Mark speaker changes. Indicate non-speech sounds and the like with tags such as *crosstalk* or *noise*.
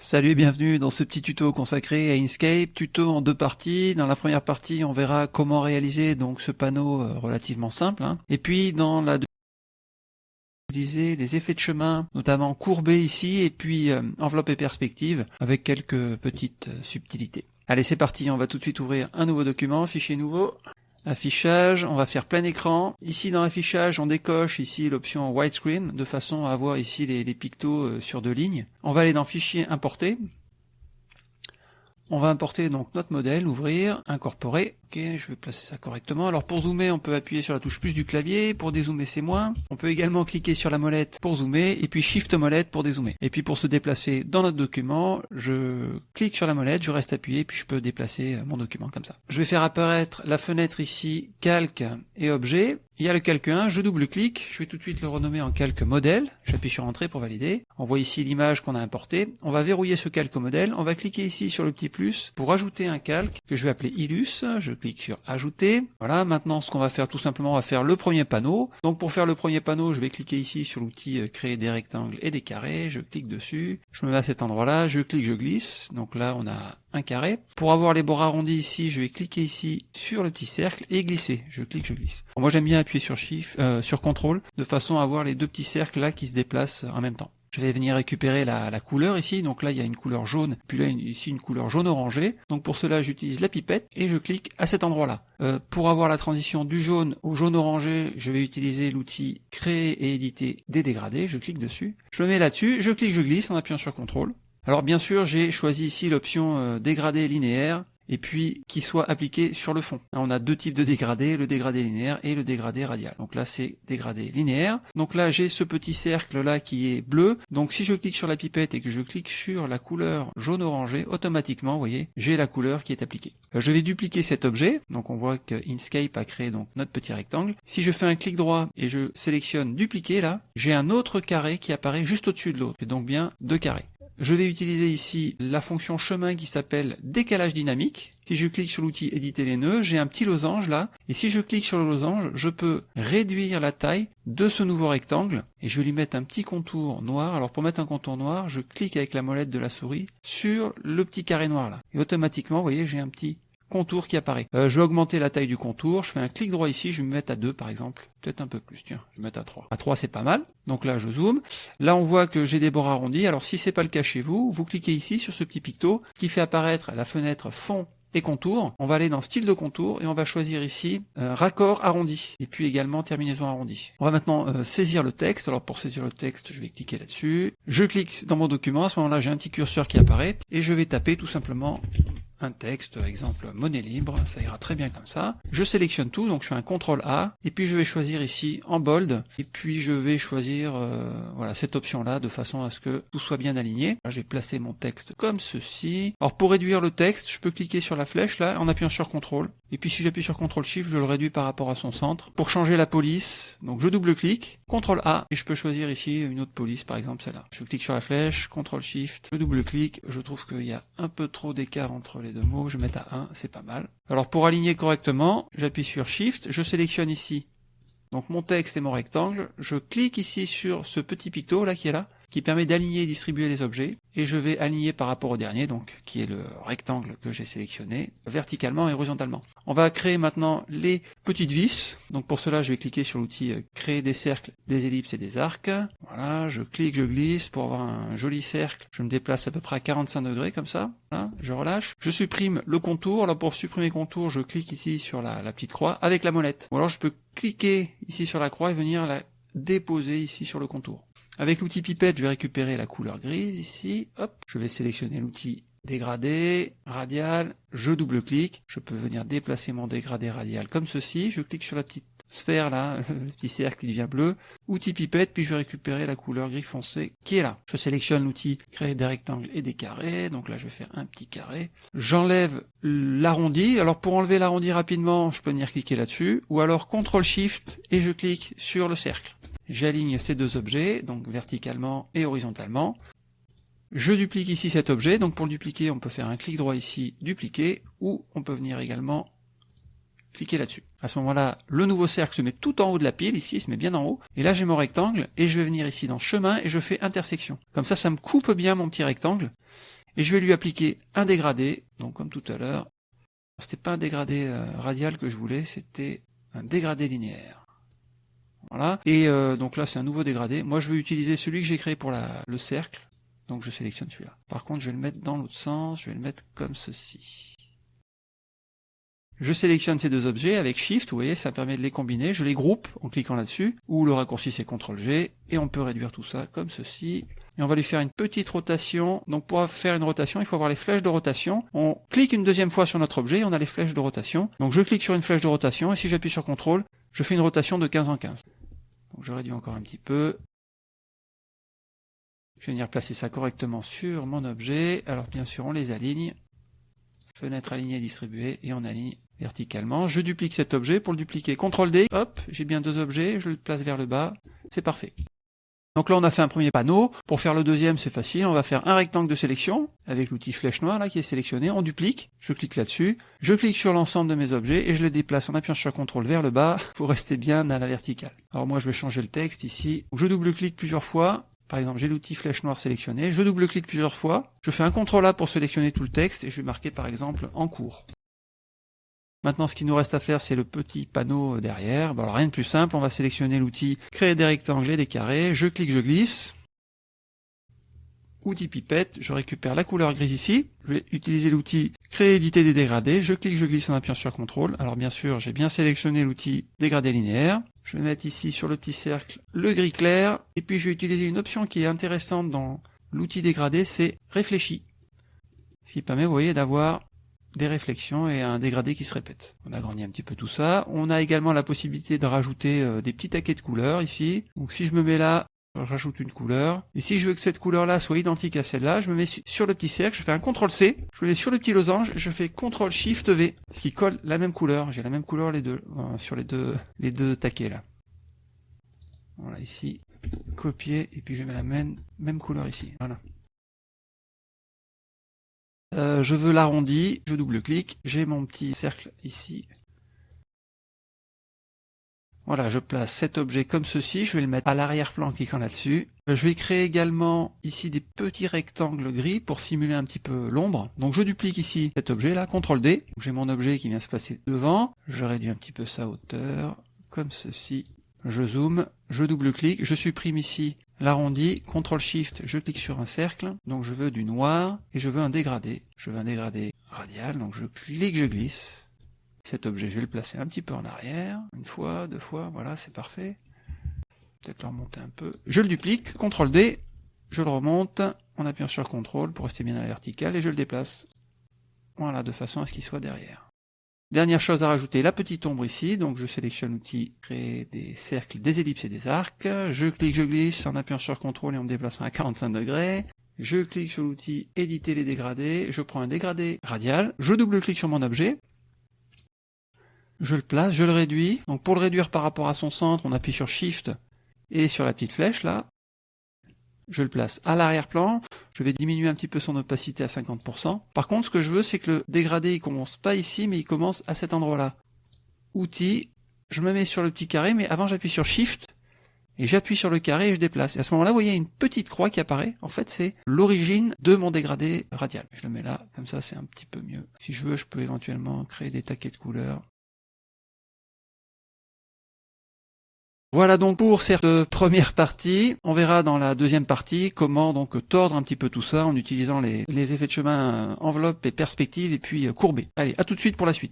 Speaker 1: Salut et bienvenue dans ce petit tuto consacré à Inkscape, tuto en deux parties. Dans la première partie, on verra comment réaliser donc ce panneau euh, relativement simple. hein. Et puis dans la deuxième, utiliser les effets de chemin, notamment courbés ici, et puis euh, enveloppe et perspective, avec quelques petites euh, subtilités. Allez, c'est parti, on va tout de suite ouvrir un nouveau document, fichier nouveau. Affichage, on va faire plein écran. Ici dans affichage, on décoche ici l'option widescreen de façon à avoir ici les, pictos euh, sur deux lignes. On va aller dans fichier importer. On va importer donc notre modèle, ouvrir, incorporer. Ok, je vais placer ça correctement. Alors pour zoomer, on peut appuyer sur la touche plus du clavier. Pour dézoomer, c'est moins. On peut également cliquer sur la molette pour zoomer et puis Shift molette pour dézoomer. Et puis pour se déplacer dans notre document, je clique sur la molette, je reste appuyé, puis je peux déplacer mon document comme ça. Je vais faire apparaître la fenêtre ici, calque et objet. Il y a le calque 1, je double-clique, je vais tout de suite le renommer en calque modèle, j'appuie sur entrée pour valider, on voit ici l'image qu'on a importée, on va verrouiller ce calque modèle, on va cliquer ici sur le petit plus pour ajouter un calque que je vais appeler Illus, je clique sur ajouter, voilà, maintenant ce qu'on va faire tout simplement, on va faire le premier panneau, donc pour faire le premier panneau, je vais cliquer ici sur l'outil euh, créer des rectangles et des carrés, je clique dessus, je me mets à cet endroit-là, je clique, je glisse, donc là on a un carré. Pour avoir les bords arrondis ici, je vais cliquer ici sur le petit cercle et glisser. Je clique, je glisse. Moi j'aime bien appuyer sur Shift, euh, sur CTRL, de façon à avoir les deux petits cercles là qui se déplacent en même temps. Je vais venir récupérer la, couleur ici, donc là il y a une couleur jaune, puis là ici une couleur jaune orangé. Donc pour cela j'utilise la pipette et je clique à cet endroit-là. Euh, pour avoir la transition du jaune au jaune orangé, je vais utiliser l'outil créer et éditer des dégradés. Je clique dessus, je me mets là-dessus, je clique, je glisse en appuyant sur CTRL. Alors bien sûr, j'ai choisi ici l'option euh, dégradé linéaire et puis qui soit appliqué sur le fond. On a deux types de dégradés, le dégradé linéaire et le dégradé radial. Donc là, c'est dégradé linéaire. Donc là, j'ai ce petit cercle là qui est bleu. Donc si je clique sur la pipette et que je clique sur la couleur jaune orangé, automatiquement, vous voyez, j'ai la couleur qui est appliquée. Euh, Je vais dupliquer cet objet. Donc on voit que Inkscape a créé donc notre petit rectangle. Si je fais un clic droit et je sélectionne dupliquer là, j'ai un autre carré qui apparaît juste au-dessus de l'autre. Donc bien deux carrés. Je vais utiliser ici la fonction chemin qui s'appelle décalage dynamique. Si je clique sur l'outil éditer les nœuds, j'ai un petit losange là, et si je clique sur le losange, je peux réduire la taille de ce nouveau rectangle, et je vais lui mettre un petit contour noir. Alors pour mettre un contour noir, je clique avec la molette de la souris sur le petit carré noir là, et automatiquement, vous voyez, j'ai un petit contour qui apparaît. Euh, je vais augmenter la taille du contour, je fais un clic droit ici, je vais me mettre à 2 par exemple, peut-être un peu plus, tiens, je vais mettre à 3. À 3 c'est pas mal, donc là je zoome, là on voit que j'ai des bords arrondis, alors si c'est pas le cas chez vous, vous cliquez ici sur ce petit picto qui fait apparaître la fenêtre fond et contour, on va aller dans style de contour et on va choisir ici euh, raccord arrondi et puis également terminaison arrondie. On va maintenant euh, saisir le texte, alors pour saisir le texte je vais cliquer là-dessus, je clique dans mon document, à ce moment-là j'ai un petit curseur qui apparaît et je vais taper tout simplement un texte, exemple monnaie libre, ça ira très bien comme ça. Je sélectionne tout, donc je fais un CTRL A, et puis je vais choisir ici en bold, et puis je vais choisir euh, voilà cette option-là de façon à ce que tout soit bien aligné. Là, je vais placer mon texte comme ceci. Alors pour réduire le texte, je peux cliquer sur la flèche là en appuyant sur CTRL, et puis si j'appuie sur CTRL SHIFT, je le réduis par rapport à son centre. Pour changer la police, donc je double-clique, CTRL A, et je peux choisir ici une autre police, par exemple celle-là. Je clique sur la flèche, CTRL SHIFT, je double-clique, je trouve qu'il y a un peu trop d'écart entre les deux mots, je vais mettre à 1, c'est pas mal. Alors pour aligner correctement, j'appuie sur Shift, je sélectionne ici. Donc mon texte et mon rectangle, je clique ici sur ce petit picto là qui est là, qui permet d'aligner et distribuer les objets, et je vais aligner par rapport au dernier, donc qui est le rectangle que j'ai sélectionné, verticalement et horizontalement. On va créer maintenant les petites vis, donc pour cela je vais cliquer sur l'outil euh, créer des cercles, des ellipses et des arcs. Voilà, je clique, je glisse pour avoir un joli cercle, je me déplace à peu près à 45 degrés comme ça, je relâche. Je supprime le contour, alors pour supprimer le contour, je clique ici sur la, la petite croix avec la molette. Ou alors je peux cliquer ici sur la croix et venir la déposer ici sur le contour. Avec l'outil pipette, je vais récupérer la couleur grise ici. Hop, je vais sélectionner l'outil dégradé, radial, je double-clique, je peux venir déplacer mon dégradé radial comme ceci, je clique sur la petite sphère là, *laughs* le petit cercle qui devient bleu, outil pipette, puis je vais récupérer la couleur gris foncé qui est là. Je sélectionne l'outil créer des rectangles et des carrés, donc là je vais faire un petit carré. J'enlève l'arrondi, alors pour enlever l'arrondi rapidement, je peux venir cliquer là-dessus, ou alors CTRL SHIFT et je clique sur le cercle. J'aligne ces deux objets, donc verticalement et horizontalement. Je duplique ici cet objet, donc pour le dupliquer, on peut faire un clic droit ici, dupliquer, ou on peut venir également cliquez là-dessus. À ce moment-là, le nouveau cercle se met tout en haut de la pile, ici, il se met bien en haut. Et là, j'ai mon rectangle, et je vais venir ici dans chemin, et je fais intersection. Comme ça, ça me coupe bien mon petit rectangle. Et je vais lui appliquer un dégradé, donc comme tout à l'heure. C'était pas un dégradé euh, radial que je voulais, c'était un dégradé linéaire. Voilà. Et euh, donc là, c'est un nouveau dégradé. Moi, je vais utiliser celui que j'ai créé pour la, le cercle. Donc je sélectionne celui-là. Par contre, je vais le mettre dans l'autre sens. Je vais le mettre comme ceci. Je sélectionne ces deux objets avec Shift, vous voyez, ça permet de les combiner. Je les groupe en cliquant là-dessus, ou le raccourci c'est CTRL G, et on peut réduire tout ça comme ceci. Et on va lui faire une petite rotation. Donc pour faire une rotation, il faut avoir les flèches de rotation. On clique une deuxième fois sur notre objet, et on a les flèches de rotation. Donc je clique sur une flèche de rotation, et si j'appuie sur CTRL, je fais une rotation de 15 en 15. Je réduis encore un petit peu. Je vais venir placer ça correctement sur mon objet. Alors bien sûr, on les aligne. Fenêtre alignée distribuée, et on aligne verticalement. Je duplique cet objet. Pour le dupliquer, CTRL D, hop, j'ai bien deux objets, je le place vers le bas, c'est parfait. Donc là, on a fait un premier panneau. Pour faire le deuxième, c'est facile. On va faire un rectangle de sélection avec l'outil flèche noire là qui est sélectionné. On duplique. Je clique là-dessus. Je clique sur l'ensemble de mes objets et je les déplace en appuyant sur CTRL vers le bas *laughs* pour rester bien à la verticale. Alors moi, je vais changer le texte ici. Je double-clique plusieurs fois. Par exemple, j'ai l'outil flèche noire sélectionné. Je double-clique plusieurs fois. Je fais un CTRL A pour sélectionner tout le texte et je vais marquer par exemple en cours. Maintenant, ce qui nous reste à faire, c'est le petit panneau derrière. alors, rien de plus simple, on va sélectionner l'outil créer des rectangles et des carrés. Je clique, je glisse. Outil pipette, je récupère la couleur grise ici. Je vais utiliser l'outil créer, éditer des dégradés. Je clique, je glisse en appuyant sur CTRL. Alors bien sûr, j'ai bien sélectionné l'outil dégradé linéaire. Je vais mettre ici sur le petit cercle le gris clair. Et puis je vais utiliser une option qui est intéressante dans l'outil dégradé, c'est réfléchi. Ce qui permet, vous voyez, d'avoir des réflexions et un dégradé qui se répète. On agrandit un petit peu tout ça. On a également la possibilité de rajouter euh, des petits taquets de couleurs ici. Donc si je me mets là, je rajoute une couleur. Et si je veux que cette couleur-là soit identique à celle-là, je me mets sur le petit cercle, je fais un CTRL-C, je me sur le petit losange, je fais CTRL-SHIFT-V, ce qui colle la même couleur. J'ai la même couleur les deux, euh, sur les deux, les deux taquets là. Voilà, ici, copier, et puis je mets la même, même couleur ici. Voilà. Euh, je veux l'arrondi, je double-clique, j'ai mon petit cercle ici. Voilà, je place cet objet comme ceci, je vais le mettre à l'arrière-plan en cliquant là-dessus. Euh, je vais créer également ici des petits rectangles gris pour simuler un petit peu l'ombre. Donc je duplique ici cet objet là, CTRL D. J'ai mon objet qui vient se placer devant. Je réduis un petit peu sa hauteur, comme ceci. Je zoome, je double-clique, je supprime ici l'arrondi, CTRL SHIFT, je clique sur un cercle, donc je veux du noir, et je veux un dégradé. Je veux un dégradé radial, donc je clique, je glisse. Cet objet, je vais le placer un petit peu en arrière, une fois, deux fois, voilà, c'est parfait. Peut-être le remonter un peu. Je le duplique, CTRL D, je le remonte, en appuyant sur CTRL pour rester bien à la verticale, et je le déplace. Voilà, de façon à ce qu'il soit derrière. Dernière chose à rajouter, la petite ombre ici, donc je sélectionne l'outil créer des cercles, des ellipses et des arcs, je clique, je glisse en appuyant sur CTRL et en me déplaçant à 45 degrés, je clique sur l'outil éditer les dégradés, je prends un dégradé radial, je double-clique sur mon objet, je le place, je le réduis, donc pour le réduire par rapport à son centre, on appuie sur Shift et sur la petite flèche là, je le place à l'arrière-plan, je vais diminuer un petit peu son opacité à 50%. Par contre, ce que je veux, c'est que le dégradé, il commence pas ici, mais il commence à cet endroit-là. Outils, je me mets sur le petit carré, mais avant j'appuie sur Shift, et j'appuie sur le carré et je déplace. Et à ce moment-là, vous voyez une petite croix qui apparaît. En fait, c'est l'origine de mon dégradé radial. Je le mets là, comme ça c'est un petit peu mieux. Si je veux, je peux éventuellement créer des taquets de couleurs. Voilà donc pour cette première partie. On verra dans la deuxième partie comment donc tordre un petit peu tout ça en utilisant les, effets de chemin enveloppe et perspective et puis courber. Allez, à tout de suite pour la suite.